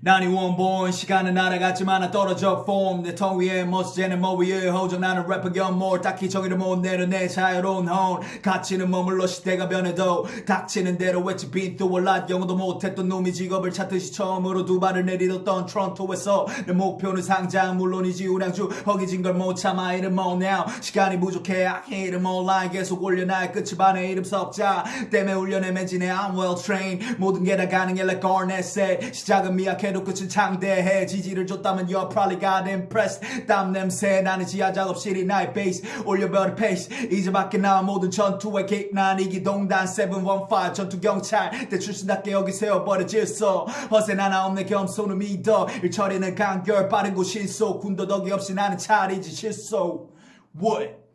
난이 원본 시간은 날아갔지만 나 떨어져 폼내 텅 위에 멋지는 뭐 위에 호정 나는 래퍼 겸뭘 딱히 정의를 못 내려 내 자유로운 혼 가치는 머물러 시대가 변해도 닥치는 대로 외치 올라 영어도 못했던 놈이 직업을 찾듯이 처음으로 두 발을 내딛었던 트론토에서 내 목표는 상장. 물론이지 우량주 허기진 걸 못 참아. 이름 뭐 now. 시간이 부족해. I hate it online 계속 올려놔. 끝이 반에 이름 석자. 때문에 훈련에 매진해 I'm well trained. 모든 게 다 가능해. Like Garnett said. 시작은 미약해 도 끝은 창대해 지지를 줬다면 you're probably got impressed. 땀 냄새 나는 지하 작업실이 나의 베이스 올려버린 페이스 이제 밖에 나와 모든 전투의 킥 난. 이기동단 715 전투 경찰. 내 출신답게 여기 세워버려 질서 허세 하나 없네 겸손을 믿어. 일처리는 간결. 빠른 곳 실속 군더더기 없이 나는 차리지. 실속 What?